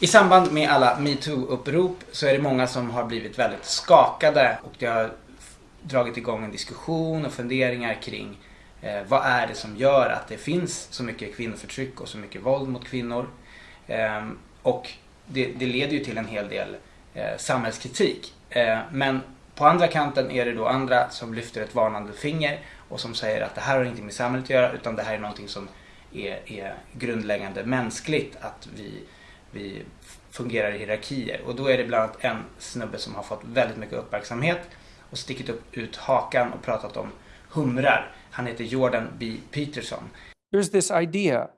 I samband med alla metoo-upprop så är det många som har blivit väldigt skakade och det har dragit igång en diskussion och funderingar kring eh, vad är det som gör att det finns så mycket kvinnoförtryck och så mycket våld mot kvinnor. Eh, och det, det, leder ju till en hel del eh, samhällskritik. Eh, men på andra kanten är det då andra som lyfter ett varnande finger och som säger att det här har ingenting med samhället att göra utan det här är någonting som är, är grundläggande mänskligt att vi, vi fungerar i hierarkier. Och då är det bland annat en snubbe som har fått väldigt mycket uppmärksamhet och stickit upp ut hakan och pratat om humrar. Han heter Jordan B. Peterson. There's this idea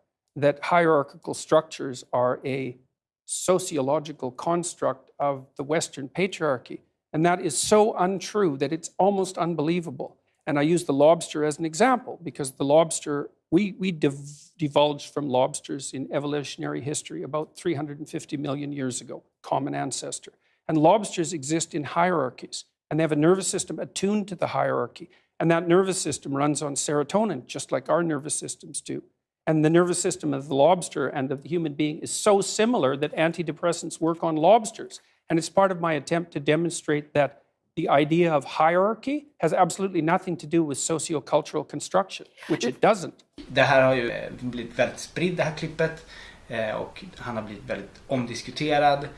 that hierarchical structures are a sociological construct of the Western patriarchy. And that is so untrue that it's almost unbelievable. And I use the lobster as an example because the lobster, we, we div- divulged from lobsters in evolutionary history about 350 million years ago, common ancestor. And lobsters exist in hierarchies, and they have a nervous system attuned to the hierarchy. And that nervous system runs on serotonin, just like our nervous systems do. And the nervous system of the lobster and of the human being is so similar that antidepressants work on lobsters. And it's part of my attempt to demonstrate that the idea of hierarchy has absolutely nothing to do with sociocultural construction, which it doesn't. Det här har ju eh, blivit väldigt spritt det här klippet eh, och han har blivit väldigt omdiskuterad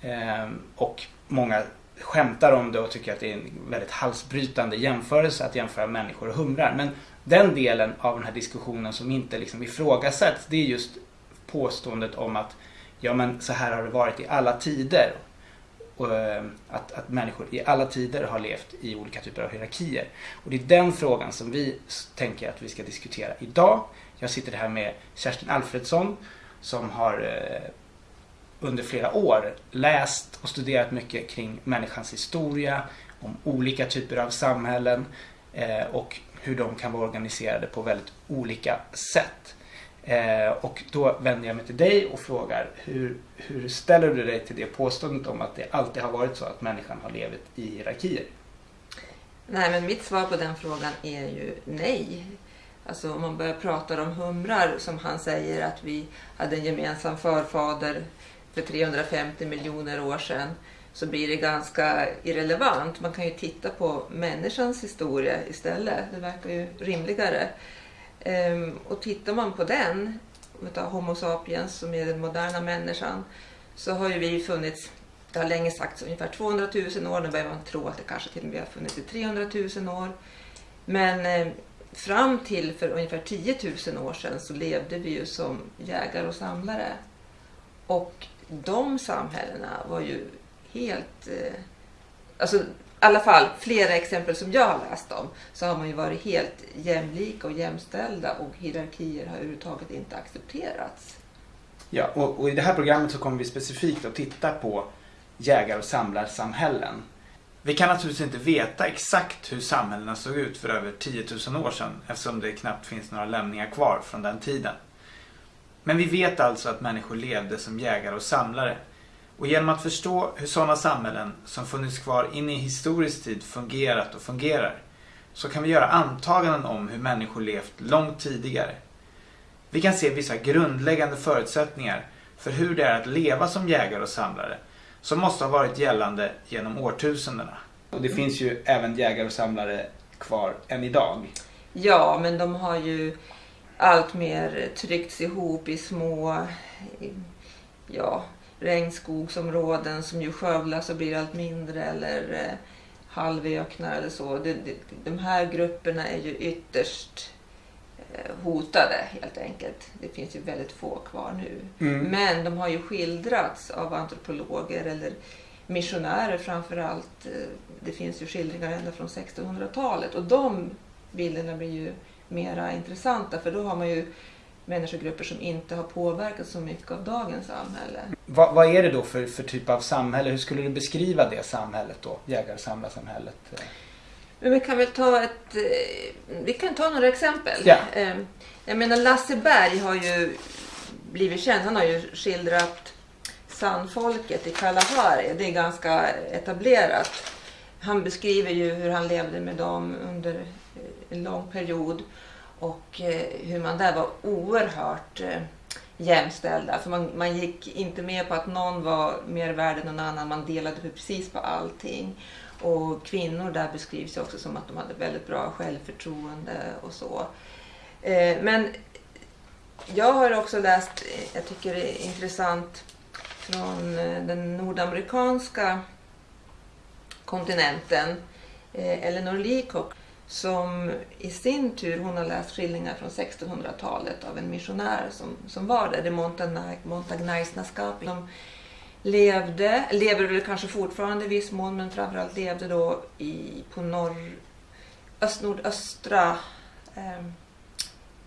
eh, och många skämtar om det och tycker att det är en väldigt halsbrytande jämförelse att jämföra människor och humrar. Men den delen av den här diskussionen som inte liksom ifrågasätts det är just påståendet om att ja men så här har det varit i alla tider Eh, att, att människor i alla tider har levt i olika typer av hierarkier. Och det är den frågan som vi tänker att vi ska diskutera idag. Jag sitter här med Kerstin Alfredsson som har eh, under flera år läst och studerat mycket kring människans historia, om olika typer av samhällen eh, och hur de kan vara organiserade på väldigt olika sätt. Eh, och då vänder jag mig till dig och frågar hur, hur ställer du dig till det påståendet om att det alltid har varit så att människan har levt i hierarkier? Nej, men mitt svar på den frågan är ju nej. Alltså om man börjar prata om humrar som han säger att vi hade en gemensam förfader för 350 miljoner år sedan så blir det ganska irrelevant. Man kan ju titta på människans historia istället. Det verkar ju rimligare. Ehm, och tittar man på den, Homo sapiens som är den moderna människan, så har ju vi funnits, det har länge sagts ungefär 200 000 år, nu börjar man tro att det kanske till och med har funnits i 300 000 år. Men eh, fram till för ungefär 10 000 år sedan så levde vi ju som jägare och samlare. Och de samhällena var ju helt... Eh, alltså i alla fall flera exempel som jag har läst om, så har man ju varit helt jämlika och jämställda och hierarkier har överhuvudtaget inte accepterats. Ja, och, och i det här programmet så kommer vi specifikt att titta på jägar och samlarsamhällen. Vi kan naturligtvis inte veta exakt hur samhällena såg ut för över 10 000 år sedan eftersom det knappt finns några lämningar kvar från den tiden. Men vi vet alltså att människor levde som jägare och samlare och genom att förstå hur sådana samhällen som funnits kvar in i historisk tid fungerat och fungerar så kan vi göra antaganden om hur människor levt långt tidigare. Vi kan se vissa grundläggande förutsättningar för hur det är att leva som jägare och samlare som måste ha varit gällande genom årtusendena. Och det finns ju även jägare och samlare kvar än idag. Ja, men de har ju allt mer tryckts ihop i små ja, regnskogsområden som ju skövlas och blir allt mindre eller eh, halvöknar eller så. De, de, de här grupperna är ju ytterst eh, hotade helt enkelt. Det finns ju väldigt få kvar nu. Mm. Men de har ju skildrats av antropologer eller missionärer framför allt. Eh, det finns ju skildringar ända från 1600-talet och de bilderna blir ju mera intressanta för då har man ju människogrupper som inte har påverkats så mycket av dagens samhälle. Vad, vad är det då för, för typ av samhälle? Hur skulle du beskriva det samhället då? Jägar-samlarsamhället? Men vi kan väl ta ett... Eh, vi kan ta några exempel. Ja. Ehm, jag menar Lasse Berg har ju blivit känd. Han har ju skildrat sandfolket i Kalahari. Det är ganska etablerat. Han beskriver ju hur han levde med dem under en lång period och eh, hur man där var oerhört eh, jämställda. För man, man gick inte med på att någon var mer värd än någon annan. Man delade precis på allting. Och kvinnor där beskrivs också som att de hade väldigt bra självförtroende och så. Eh, men jag har också läst, jag tycker det är intressant, från den nordamerikanska kontinenten, Eleanor Leacock, som i sin tur hon har läst skildringar från 1600-talet av en missionär som, som var där, det Montagnaisnaskap. De levde, lever väl kanske fortfarande i viss mån, men framförallt levde då i, på norr, öst, nordöstra eh,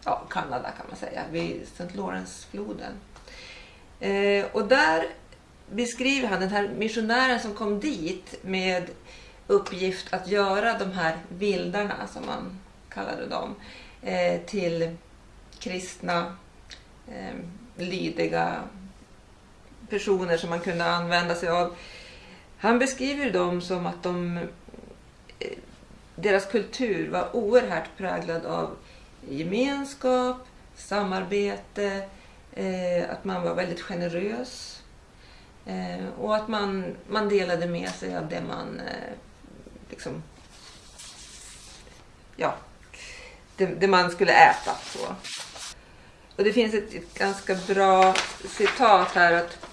ja, Kanada kan man säga, vid St. Lawrence-floden. Eh, och där beskriver han den här missionären som kom dit med uppgift att göra de här vildarna, som man kallade dem, eh, till kristna, eh, lydiga personer som man kunde använda sig av. Han beskriver dem som att de, eh, deras kultur var oerhört präglad av gemenskap, samarbete, eh, att man var väldigt generös eh, och att man, man delade med sig av det man eh, liksom, ja, det, det, man skulle äta. Så. Och det finns ett, ett ganska bra citat här att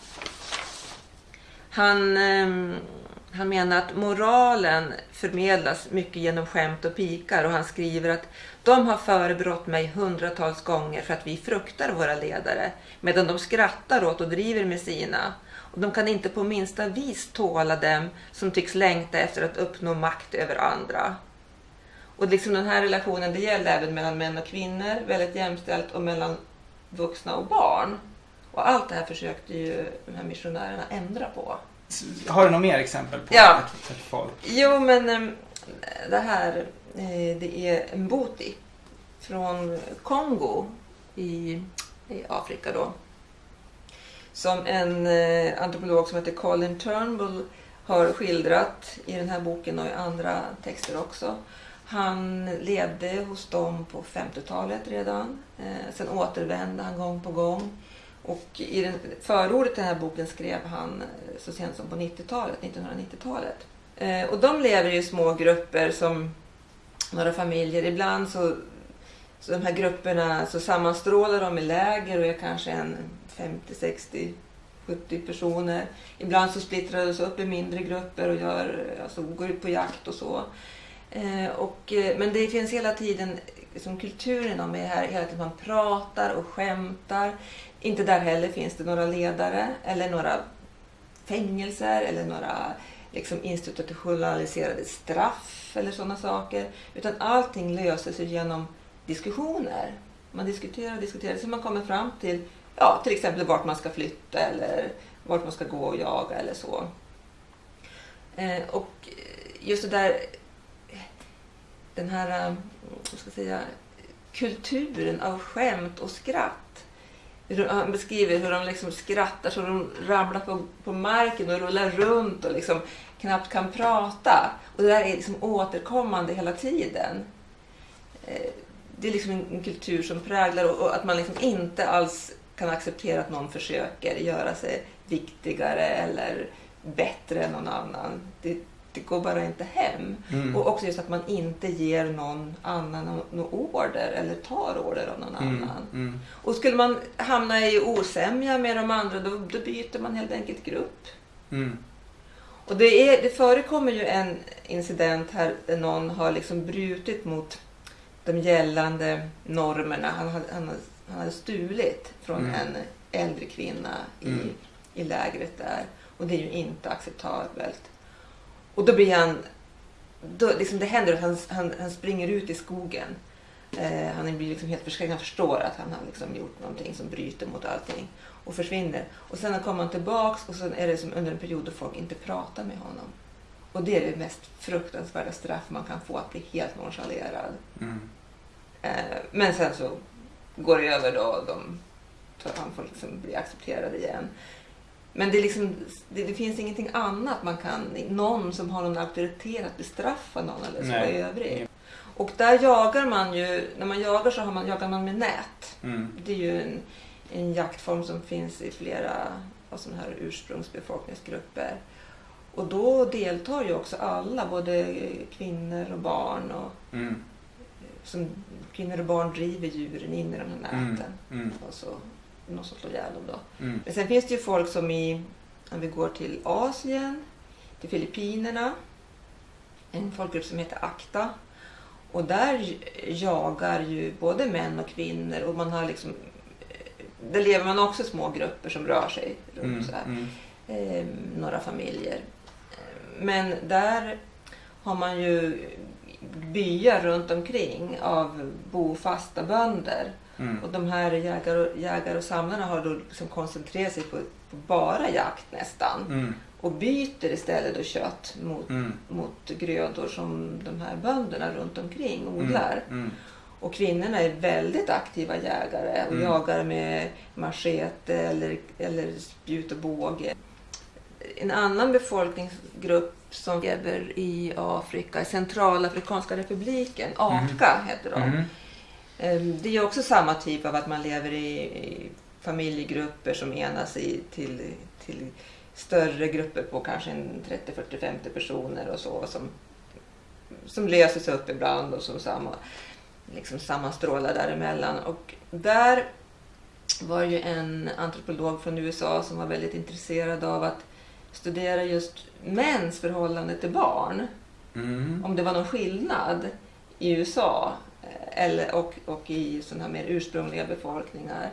han, eh, han menar att moralen förmedlas mycket genom skämt och pikar och han skriver att de har förebrått mig hundratals gånger för att vi fruktar våra ledare medan de skrattar åt och driver med sina. De kan inte på minsta vis tåla dem som tycks längta efter att uppnå makt över andra. Och liksom den här relationen det gäller även mellan män och kvinnor, väldigt jämställt och mellan vuxna och barn. Och allt det här försökte ju de här missionärerna ändra på. Har du några mer exempel på ja. folk? Jo, men ehm, det här Eh, det är Mboti från Kongo i, i Afrika då. Som en eh, antropolog som heter Colin Turnbull har skildrat i den här boken och i andra texter också. Han levde hos dem på 50-talet redan. Eh, sen återvände han gång på gång. Och i den, förordet till den här boken skrev han eh, så sent som på 90-talet, 1990-talet. Eh, och de lever i små grupper som några familjer. Ibland så, så de här grupperna så sammanstrålar de i läger och är kanske en 50, 60, 70 personer. Ibland så splittrar de sig upp i mindre grupper och gör, alltså, går ut på jakt och så. Eh, och, eh, men det finns hela tiden liksom, kulturen om är här, hela tiden man pratar och skämtar. Inte där heller finns det några ledare eller några fängelser eller några liksom institutionaliserade straff eller sådana saker. Utan allting löses genom diskussioner. Man diskuterar och diskuterar så man kommer fram till ja, till exempel vart man ska flytta eller vart man ska gå och jaga eller så. Eh, och just det där, den här eh, vad ska jag säga, kulturen av skämt och skratt han beskriver hur de liksom skrattar så de ramlar på, på marken och rullar runt och liksom knappt kan prata. Och det där är liksom återkommande hela tiden. Eh, det är liksom en, kultur som präglar och, att man liksom inte alls kan acceptera att någon försöker göra sig viktigare eller bättre än någon annan. Det, det går bara inte hem. Mm. Och också just att man inte ger någon annan någon order eller tar order av någon mm. annan. Mm. Och skulle man hamna i osämja med de andra då, då byter man helt enkelt grupp. Mm. Och det, är, det förekommer ju en incident här där någon har liksom brutit mot de gällande normerna. Han hade, han, han hade stulit från mm. en äldre kvinna i, mm. i lägret där. Och det är ju inte acceptabelt. Och då blir han, då, liksom det händer att han, han, han springer ut i skogen. Eh, han blir liksom helt förskräckt. Han förstår att han har liksom gjort någonting som bryter mot allting och försvinner. Och sen kommer han tillbaks och sen är det som under en period då folk inte pratar med honom. Och det är det mest fruktansvärda straff man kan få, att bli helt nonchalerad. Mm. Eh, men sen så går det över då. De, han får liksom bli accepterad igen. Men det, liksom, det, det, finns ingenting annat man kan, någon som har någon auktoritet att bestraffa någon eller så Nej. i övrigt. Och där jagar man ju, när man jagar så har man, jagar man med nät. Mm. Det är ju en en jaktform som finns i flera av sådana här ursprungsbefolkningsgrupper. Och då deltar ju också alla, både kvinnor och barn. Och Mm. Som kvinnor och barn driver djuren in i de här Mm. näten. Mm. Och så någon som slår ihjäl dem då. Mm. Men sen finns det ju folk som i, om vi går till Asien, till Filippinerna, en folkgrupp som heter Akta. Och där jagar ju både män och kvinnor och man har liksom eh, där lever man också små grupper som rör sig runt Mm. så här. Mm. Eh, några familjer. Men där har man ju byar runt omkring av bofasta bönder. Mm. Och de här jägare och, jägare och samlarna har då liksom koncentrerat sig på, på bara jakt nästan. Mm. Och byter istället då kött mot, Mm. mot grödor som de här bönderna runt omkring odlar. Mm. Och kvinnorna är väldigt aktiva jägare och Mm. jagar med machete eller, eller spjut och båge. En annan befolkningsgrupp som lever i Afrika, i Centralafrikanska republiken, AKA heter de. Mm. Det är också samma typ av att man lever i, familjegrupper som enas i, till, till större grupper på kanske en 30, 40, 50 personer och så som, som löser sig upp ibland och som samma, liksom sammanstrålar däremellan. Och där var ju en antropolog från USA som var väldigt intresserad av att studera just mäns förhållande till barn Mm. om det var någon skillnad i USA eh, eller, och, och i sådana här mer ursprungliga befolkningar.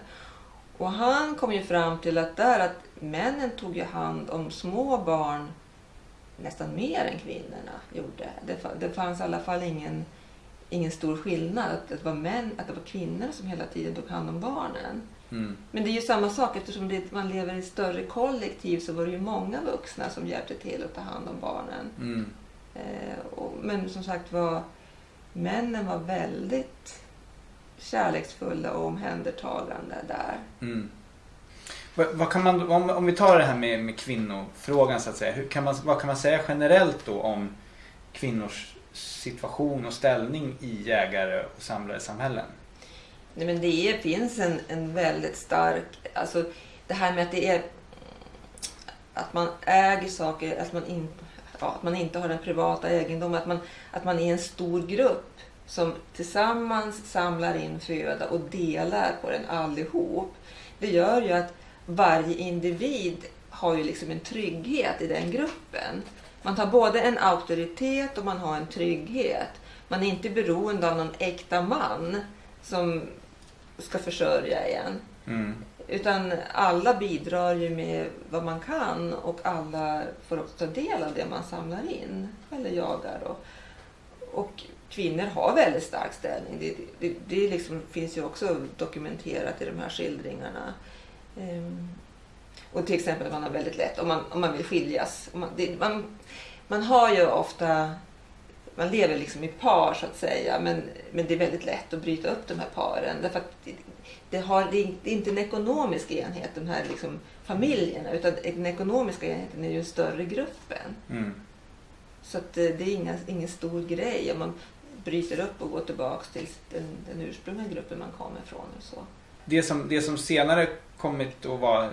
Och han kom ju fram till att där att männen tog ju hand om små barn nästan mer än kvinnorna gjorde. Det, det fanns i alla fall ingen, ingen stor skillnad. Att det, var män, att det var kvinnor som hela tiden tog hand om barnen. Mm. Men det är ju samma sak eftersom det, man lever i ett större kollektiv så var det ju många vuxna som hjälpte till att ta hand om barnen. Mm. Eh, och, men som sagt var, männen var väldigt kärleksfulla och omhändertagande där. Mm. Vad, vad kan man, om, om vi tar det här med, med kvinnofrågan så att säga. Hur kan man, vad kan man säga generellt då om kvinnors situation och ställning i jägare och samlarsamhällen? Nej, men det är, finns en, en väldigt stark... Alltså det här med att det är att man äger saker, att man, in, ja, att man inte har den privata egendomen, att man, att man är en stor grupp som tillsammans samlar in föda och delar på den allihop. Det gör ju att varje individ har ju liksom en trygghet i den gruppen. Man har både en auktoritet och man har en trygghet. Man är inte beroende av någon äkta man som ska försörja en. Mm. Utan alla bidrar ju med vad man kan och alla får också ta del av det man samlar in eller jagar. Och, och kvinnor har väldigt stark ställning. Det, det, det liksom finns ju också dokumenterat i de här skildringarna. Ehm, och till exempel man har väldigt lätt, om man, om man vill skiljas. Man, det, man, man har ju ofta, man lever liksom i par så att säga, men, men det är väldigt lätt att bryta upp de här paren. Därför att det, det, har, det är inte en ekonomisk enhet, de här liksom familjerna, utan den ekonomiska enheten är ju den större gruppen. Mm. Så att eh, det är inga, ingen stor grej om man bryter upp och går tillbaks till den, den ursprungliga gruppen man kommer ifrån. Och så. Det, som, det som senare kommit att vara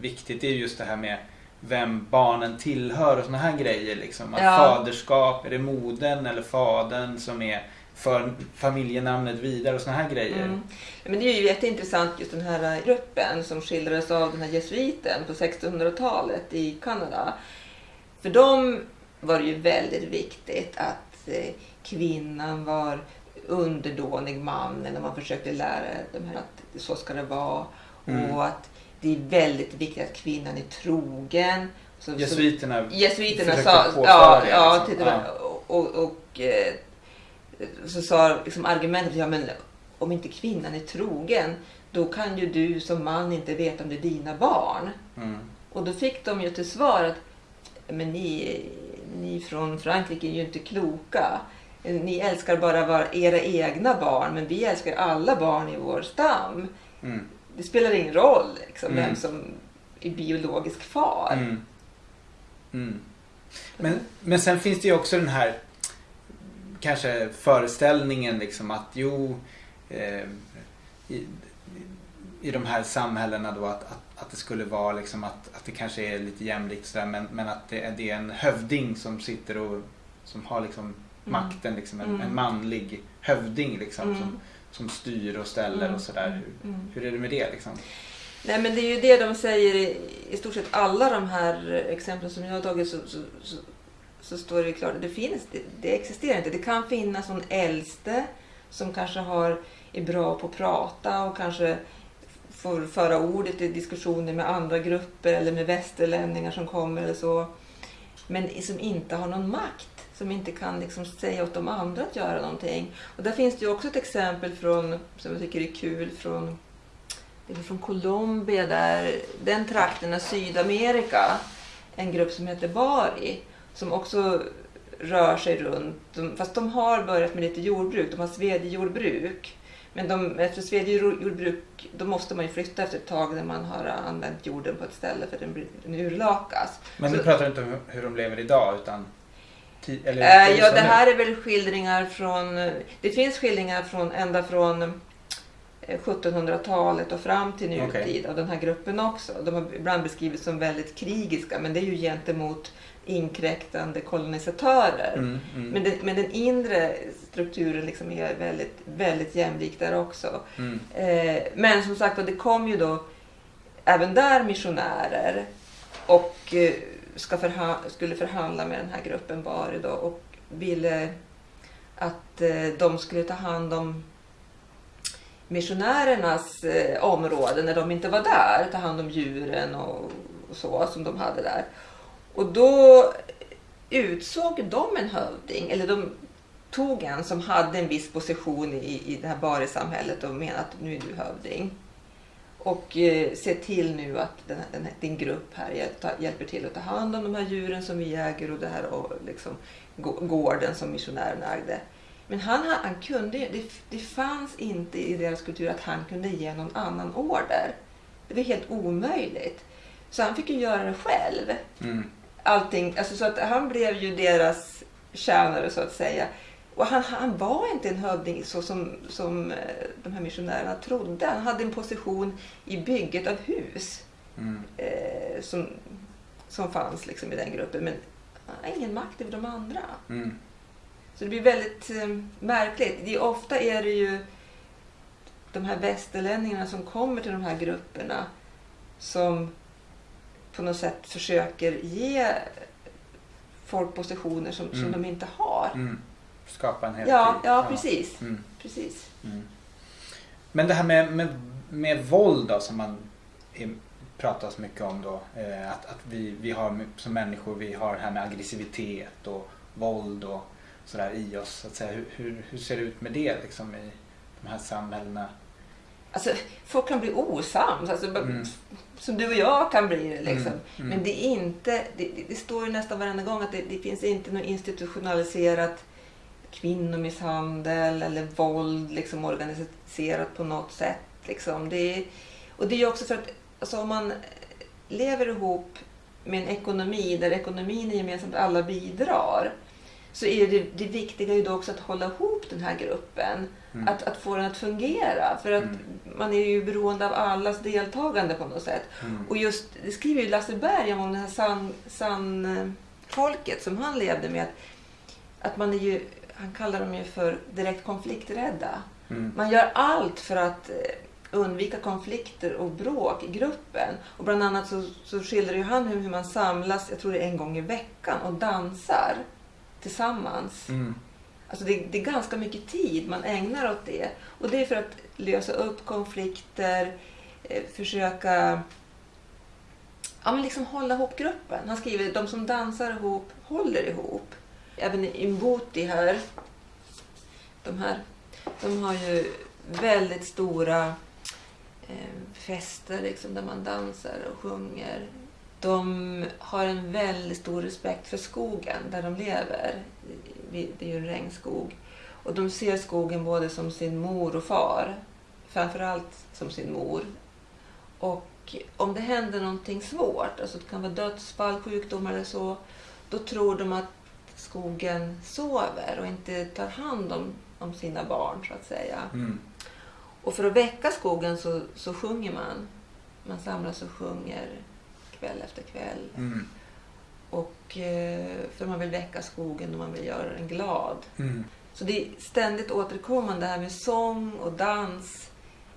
viktigt är just det här med vem barnen tillhör och såna här grejer. Liksom. Att Ja. Faderskap, är det modern eller fadern som är för familjenamnet vidare och såna här grejer. Mm. Men det är ju jätteintressant just den här gruppen som skildrades av den här jesuiten på 1600-talet i Kanada. För dem var det ju väldigt viktigt att eh, kvinnan var underdånig mannen och man försökte lära dem att så ska det vara. Mm. Och att det är väldigt viktigt att kvinnan är trogen. Så, så, Jesuiterna Jesuiterna försökte sa, ja, det, ja, liksom. till, Ja. och, och, och eh, så sa liksom argumentet, ja men om inte kvinnan är trogen då kan ju du som man inte veta om det är dina barn. Mm. Och då fick de ju till svar att men ni, ni från Frankrike är ju inte kloka. Ni älskar bara era egna barn men vi älskar alla barn i vår stam. Mm. Det spelar ingen roll liksom, Mm. vem som är biologisk far. Mm. Mm. Men, men sen finns det ju också den här kanske föreställningen liksom att jo eh, i, i de här samhällena då att, att, att det skulle vara liksom att, att det kanske är lite jämlikt sådär men, men att det, det är en hövding som sitter och som har liksom makten, liksom, en, Mm. en manlig hövding liksom, Mm. som, som styr och ställer Mm. och sådär. Hur, Mm. hur är det med det liksom? Nej men det är ju det de säger i, i stort sett alla de här exemplen som jag har tagit så, så, så, så står det ju klart att det finns, det, det existerar inte. Det kan finnas någon äldste som kanske har, är bra på att prata och kanske får föra ordet i diskussioner med andra grupper eller med västerlänningar som kommer eller så. Men som inte har någon makt. Som inte kan liksom säga åt de andra att göra någonting. Och där finns det ju också ett exempel från, som jag tycker är kul, från det är från Colombia där, den trakten av Sydamerika, en grupp som heter Bari, som också rör sig runt, fast de har börjat med lite jordbruk, de har svedjejordbruk. Men de, efter svedjejordbruk, då måste man ju flytta efter ett tag när man har använt jorden på ett ställe för den, blir- den urlakas. Men du pratar inte om hur- de lever idag utan eller, Eh, är ja, det här är väl skildringar från... Det finns skildringar från ända från eh, 1700-talet och fram till nutid Okej. av den här gruppen också. De har ibland beskrivits som väldigt krigiska men det är ju gentemot inkräktande kolonisatörer. Mm, mm, Men, den, men den inre strukturen liksom är väldigt, väldigt jämlik där också. mm, Eh, men som sagt det kom ju då även där missionärer och eh, ska förha- skulle förhandla med den här gruppen Bari då och ville att eh, de skulle ta hand om missionärernas eh, område när de inte var där. Ta hand om djuren och, och så som de hade där. Och då utsåg de en hövding, eller de tog en som hade en viss position i, i det här Bari-samhället och menade att nu är du hövding. Och eh, se till nu att den, den, din grupp här hjälp, ta, hjälper till att ta hand om de här djuren som vi äger och det här och liksom, gå- gården som missionärerna ägde. Men han, han, kunde det, det fanns inte i deras kultur att han kunde ge någon annan order. Det var helt omöjligt. Så han fick ju göra det själv mm, allting, alltså så att han blev ju deras tjänare så att säga. Och han, han var inte en hövding så som, som eh, de här missionärerna trodde. Han hade en position i bygget av hus mm, eh, som, som fanns liksom i den gruppen. Men han har ingen makt över de andra. mm, Så det blir väldigt eh, märkligt. Det är, ofta är det ju de här västerlänningarna som kommer till de här grupperna som på något sätt försöker ge folk positioner som, som Mm. de inte har. mm. Skapa en hel Ja, ja, precis. Mm. precis. Mm. Men det här med, med, med våld då som man är, pratar så mycket om då. Eh, att att vi, vi har som människor, vi har det här med aggressivitet och våld och sådär i oss. Så att säga. Hur, hur, hur ser det ut med det liksom i de här samhällena? Alltså, folk kan bli osams, alltså, Mm. som du och jag kan bli det. Liksom. Mm, mm. Men det är inte, det, det, det står ju nästan varenda gång att det, det finns inte något institutionaliserat kvinnomisshandel eller våld liksom organiserat på något sätt. Liksom. Det är, och det är också för att alltså, om man lever ihop med en ekonomi där ekonomin är gemensamt, alla bidrar, så är det, det viktiga ju då också att hålla ihop den här gruppen. Mm. Att, att få den att fungera. För att Mm. man är ju beroende av allas deltagande på något sätt. Mm. Och just, det skriver ju Lasse Berg om det här san, san, eh, folket som han levde med. Att, att man är ju, han kallar dem ju för direkt konflikträdda. Mm. Man gör allt för att eh, undvika konflikter och bråk i gruppen. Och bland annat så, så skildrar ju han hur, hur man samlas, jag tror det är en gång i veckan, och dansar tillsammans. Mm. Alltså det, det är ganska mycket tid man ägnar åt det. Och det är för att lösa upp konflikter, eh, försöka ja, men liksom hålla ihop gruppen. Han skriver de som dansar ihop håller ihop. Även i Mbuti här, de här, de har ju väldigt stora eh, fester liksom, där man dansar och sjunger. De har en väldigt stor respekt för skogen där de lever. Det är ju en regnskog. Och de ser skogen både som sin mor och far. Framförallt som sin mor. Och om det händer någonting svårt, alltså det kan vara dödsfall, sjukdomar eller så, då tror de att skogen sover och inte tar hand om, om sina barn så att säga. Mm. Och för att väcka skogen så, så sjunger man. Man samlas och sjunger kväll efter kväll. Mm. Och eh, för man vill väcka skogen och man vill göra den glad. Mm. Så det är ständigt återkommande. Det här med sång och dans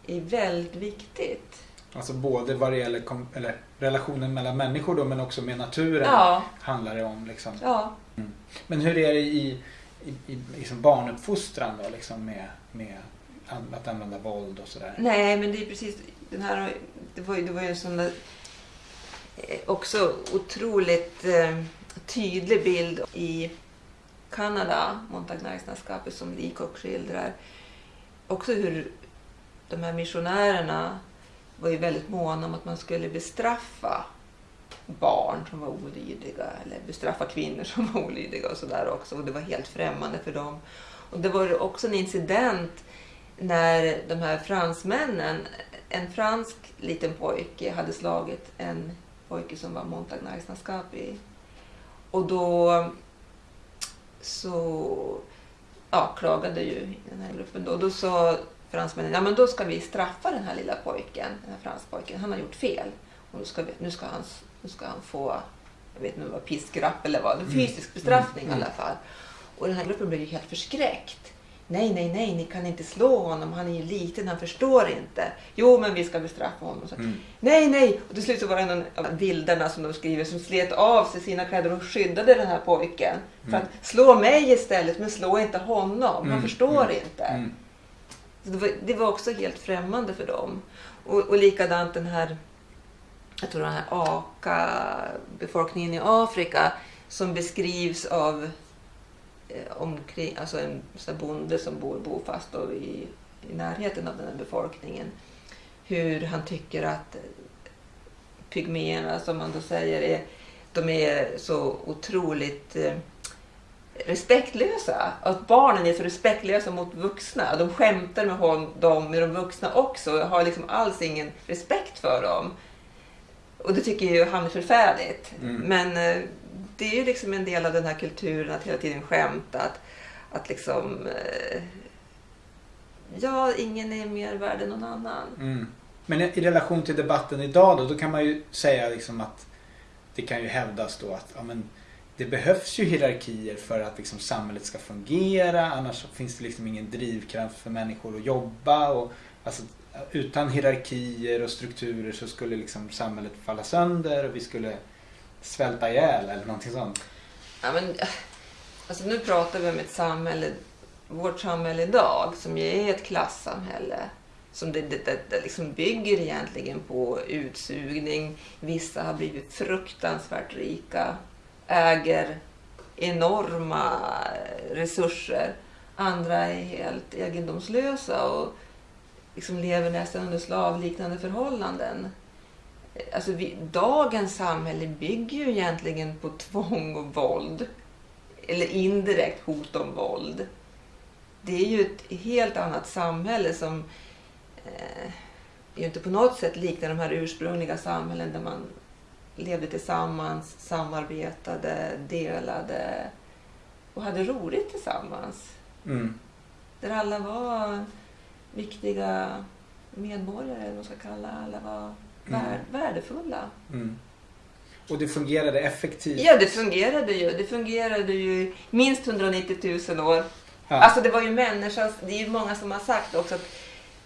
är väldigt viktigt. Alltså både vad det gäller kom, eller relationen mellan människor då men också med naturen Ja, handlar det om. Liksom. ja. Men hur är det i, i, i liksom barnuppfostran då liksom med, med att använda våld och sådär? Nej, men det är precis den här. Det var det var ju en sån där, eh, också otroligt eh, tydlig bild i Kanada, Montagnarkslandskapet som Leacock skildrar. Också hur de här missionärerna var ju väldigt måna om att man skulle bestraffa barn som var olydiga eller bestraffa kvinnor som var olydiga och sådär också. Och det var helt främmande för dem. Och det var ju också en incident när de här fransmännen, en fransk liten pojke hade slagit en pojke som var Montagnarkslandskapi. Och då så ja, klagade ju den här gruppen. Då, då sa fransmännen, ja men då ska vi straffa den här lilla pojken, den här franspojken. Han har gjort fel. Och nu ska, vi, nu ska, han, nu ska han få, jag vet inte om det var piskrapp eller vad, en Mm. fysisk bestraffning Mm. i alla fall. Och den här gruppen blev ju helt förskräckt. Nej, nej, nej, ni kan inte slå honom. Han är ju liten, han förstår inte. Jo, men vi ska bestraffa honom. Så, Mm. Nej, nej! Och till slut så var det någon av bilderna som de skriver som slet av sig sina kläder och skyddade den här pojken. För att slå mig istället, men slå inte honom. Han Mm, förstår mm, inte. Det, var, det var också helt främmande för dem. Och, och likadant den här, jag tror den här Aka-befolkningen i Afrika som beskrivs av eh, omkring, alltså en här bonde som bor bofast då i, i närheten av den här befolkningen. Hur han tycker att pygméerna, som man då säger, är, de är så otroligt eh, respektlösa. Att barnen är så respektlösa mot vuxna. De skämtar med hon, dem, med de vuxna också och har liksom alls ingen respekt för dem. Och det tycker ju han är förfärligt. Mm. Men eh, det är ju liksom en del av den här kulturen att hela tiden skämta. Att, att liksom... Eh, ja, ingen är mer värd än någon annan. Mm. Men i i relation till debatten idag då, då kan man ju säga liksom att det kan ju hävdas då att ja, men, det behövs ju hierarkier för att liksom samhället ska fungera. Annars finns det liksom ingen drivkraft för människor att jobba. Och, alltså, utan hierarkier och strukturer så skulle liksom samhället falla sönder och vi skulle svälta ihjäl eller någonting sånt. Ja, men, alltså nu pratar vi om ett samhälle, vårt samhälle idag, som ju är ett klassamhälle. Som det, det, det, det liksom bygger egentligen på utsugning. Vissa har blivit fruktansvärt rika, äger enorma resurser. Andra är helt egendomslösa och liksom lever nästan under slavliknande förhållanden. Alltså vi, dagens samhälle bygger ju egentligen på tvång och våld. Eller indirekt hot om våld. Det är ju ett helt annat samhälle som eh, ju inte på något sätt liknar de här ursprungliga samhällen där man levde tillsammans, samarbetade, delade och hade roligt tillsammans. Mm. Där alla var viktiga medborgare, eller vad man ska kalla alla var vär, värdefulla. Mm. Och det fungerade effektivt. Ja, det fungerade ju. Det fungerade ju minst 190 000 år. Ja. Alltså det var ju människans, det är ju många som har sagt också att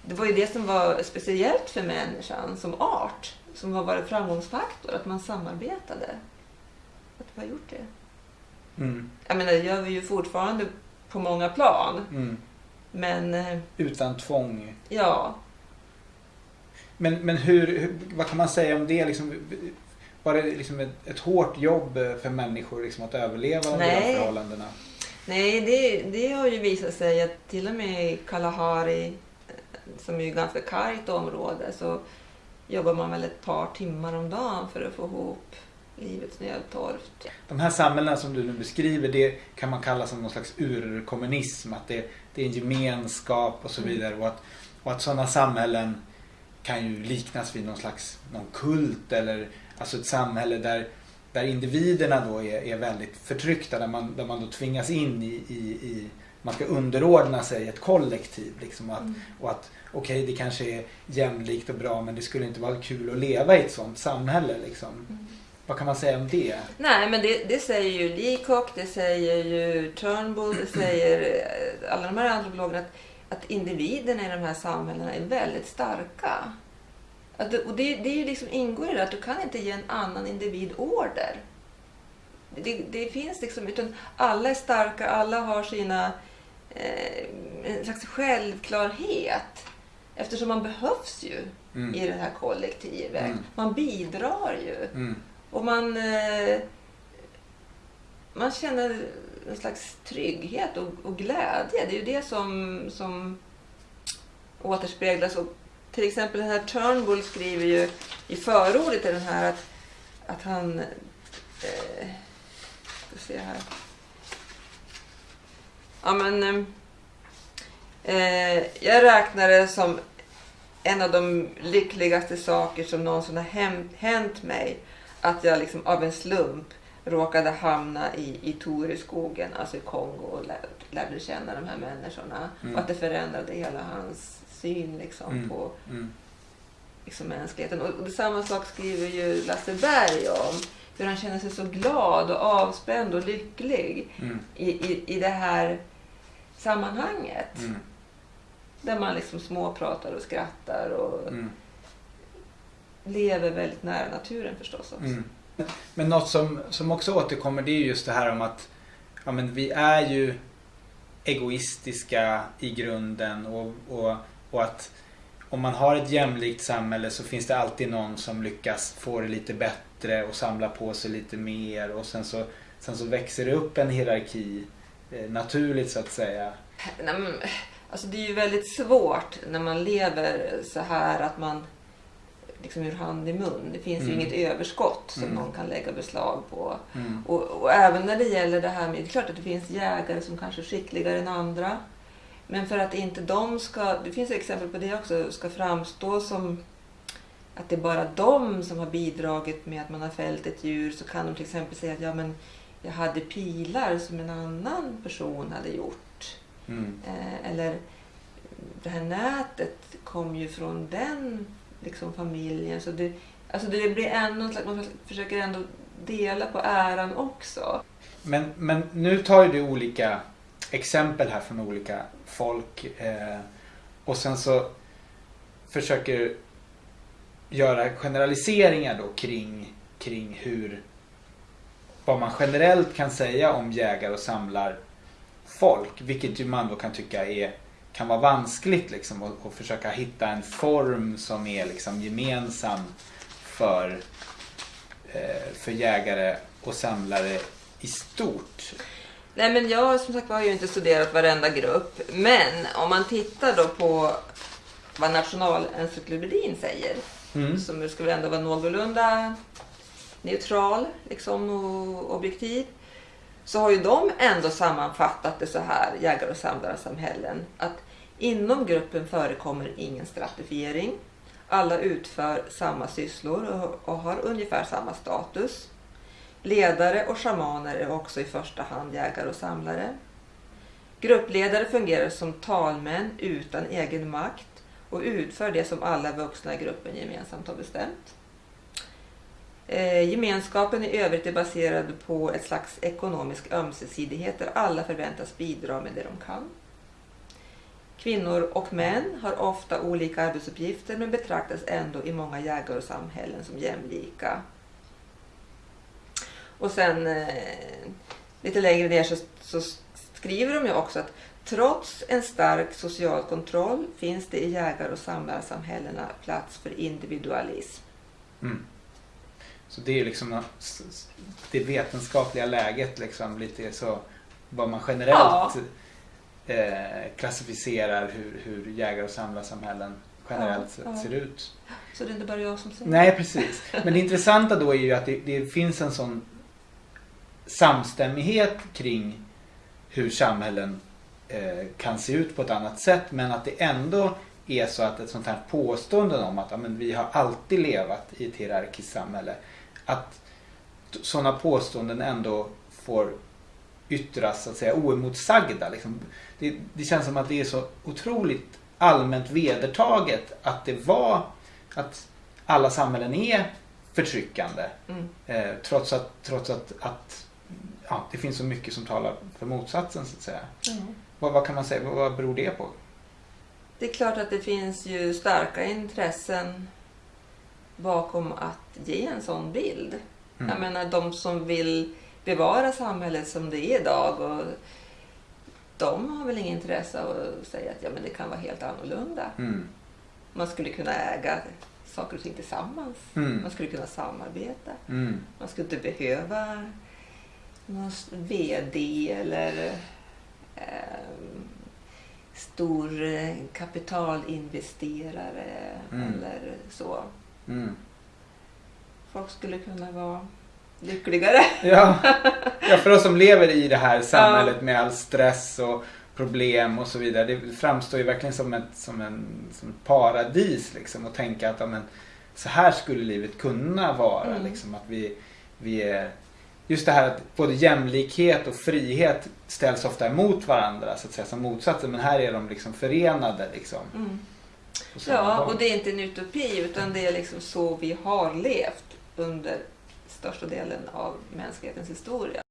det var ju det som var speciellt för människan som art, som har varit framgångsfaktor, att man samarbetade. Att vi har gjort det. Mm. Jag menar, det gör vi ju fortfarande på många plan. Mm. Men eh, Utan tvång. ja, Men, men hur, vad kan man säga om det? Liksom, var det liksom ett, ett hårt jobb för människor liksom, att överleva under de förhållandena? nej det, det har ju visat sig att till och med i Kalahari, som är ju ganska kargt område, så jobbar man väl ett par timmar om dagen för att få ihop livets nödtorft. De här samhällena som du nu beskriver, det kan man kalla som någon slags urkommunism. Att det, det är en gemenskap och så Mm. vidare. Och att, och att sådana samhällen kan ju liknas vid någon slags någon kult eller alltså ett samhälle där, där individerna då är, är väldigt förtryckta. Där man, där man då tvingas in i, i, i man ska underordna sig ett kollektiv. Liksom, och att, Mm. och att okej, det kanske är jämlikt och bra men det skulle inte vara kul att leva i ett sånt samhälle. Liksom. Mm. Vad kan man säga om det? Nej, men det, det säger ju Leacock, det säger ju Turnbull, det säger eh, alla de här antropologerna att, att individerna i de här samhällena är väldigt starka. Att och det, det är ju liksom ingår i det att du kan inte ge en annan individ order. Det, det finns liksom, utan alla är starka, alla har sina, eh, en slags självklarhet. Eftersom man behövs ju Mm. i det här kollektivet. Mm. Man bidrar ju. Mm. Och man, eh, man känner en slags trygghet och, och glädje. Det är ju det som, som återspeglas. Och till exempel den här Turnbull skriver ju i förordet till den här att, att han... Eh, ska se här. Ja men... eh, Eh, jag räknar det som en av de lyckligaste saker som någonsin har hänt, mig. Att jag liksom av en slump råkade hamna i, i Toreskogen, alltså i Kongo och lär, lärde känna de här människorna. Mm. Och att det förändrade hela hans syn liksom, Mm. på Mm. liksom, mänskligheten. Och, och samma sak skriver ju Lasse Berg om. Hur han känner sig så glad och avspänd och lycklig Mm. i, i, i det här sammanhanget. Där man liksom småpratar och skrattar och Mm. lever väldigt nära naturen förstås också. Mm. Men något som, som också återkommer det är just det här om att ja, men vi är ju egoistiska i grunden och, och, och att om man har ett jämlikt samhälle så finns det alltid någon som lyckas få det lite bättre och samla på sig lite mer och sen så, sen så växer det upp en hierarki eh, naturligt så att säga. Nej, men, alltså det är ju väldigt svårt när man lever så här att man liksom ur hand i mun. Det finns Mm. ju inget överskott som Mm. någon kan lägga beslag på. Mm. Och, och även när det gäller det här med, det är klart att det finns jägare som kanske är skickligare än andra. Men för att inte de ska, det finns exempel på det också, ska framstå som att det är bara de som har bidragit med att man har fällt ett djur så kan de till exempel säga att ja, men jag hade pilar som en annan person hade gjort. Mm. Eh, eller det här nätet kom ju från den liksom, familjen. Så det, alltså det blir ändå, en slags- man försöker ändå dela på äran också. Men, men nu tar ju du olika exempel här från olika folk eh, och sen så försöker du göra generaliseringar då kring, kring hur vad man generellt kan säga om jägare och samlar folk. Vilket ju man då kan tycka är kan vara vanskligt liksom och, och försöka hitta en form som är liksom gemensam för, eh, för jägare och samlare i stort. Nej men jag som sagt har ju inte studerat varenda grupp. Men om man tittar då på vad Nationalencyklopedin säger. Mm. Som skulle ändå vara någorlunda neutral liksom, och objektiv. Så har ju de ändå sammanfattat det så här, jägare och samlarsamhällen. Att inom gruppen förekommer ingen stratifiering. Alla utför samma sysslor och, och har ungefär samma status. Ledare och shamaner är också i första hand jägare och samlare. Gruppledare fungerar som talmän utan egen makt och utför det som alla vuxna i gruppen gemensamt har bestämt. Eh, gemenskapen i övrigt är baserad på ett slags ekonomisk ömsesidighet där alla förväntas bidra med det de kan. Kvinnor och män har ofta olika arbetsuppgifter men betraktas ändå i många jägar och samhällen som jämlika. Och sen eh, lite längre ner så, så skriver de ju också att trots en stark social kontroll finns det i jägar och samlarsamhällena plats för individualism. Mm. Så det är liksom det vetenskapliga läget liksom lite så vad man generellt eh, klassificerar hur, hur jägare och samlarsamhällen generellt Ja, ja. ser ut. Så det är inte bara jag som säger Nej precis. Men det intressanta då är ju att det, det finns en sån samstämmighet kring hur samhällen eh, kan se ut på ett annat sätt men att det ändå är så att ett sånt här påstående om att ja, men vi har alltid levat i ett hierarkiskt samhälle att sådana påståenden ändå får yttras så att säga oemotsagda. Liksom. Det, det känns som att det är så otroligt allmänt vedertaget att det var att alla samhällen är förtryckande. Mm. Eh, trots att, trots att, att ja, det finns så mycket som talar för motsatsen så att säga. Vad, vad kan man säga, vad, vad beror det på? Det är klart att det finns ju starka intressen bakom att ge en sån bild. Mm. Jag menar de som vill bevara samhället som det är idag och de har väl inget intresse av att säga att ja, men det kan vara helt annorlunda. Mm. Man skulle kunna äga saker och ting tillsammans. Mm. Man skulle kunna samarbeta. Mm. Man skulle inte behöva någon VD eller eh, stor kapitalinvesterare Mm. eller så. Mm. Folk skulle kunna vara lyckligare. Ja. ja, för oss som lever i det här samhället med all stress och problem och så vidare. Det framstår ju verkligen som ett, som en, som ett paradis liksom. Och tänka att ja, men, så här skulle livet kunna vara. Mm. Liksom, att vi, vi är, just det här att både jämlikhet och frihet ställs ofta emot varandra så att säga som motsatser. Men här är de liksom förenade liksom. Mm. Ja, och det är inte en utopi utan det är liksom så vi har levt under största delen av mänsklighetens historia.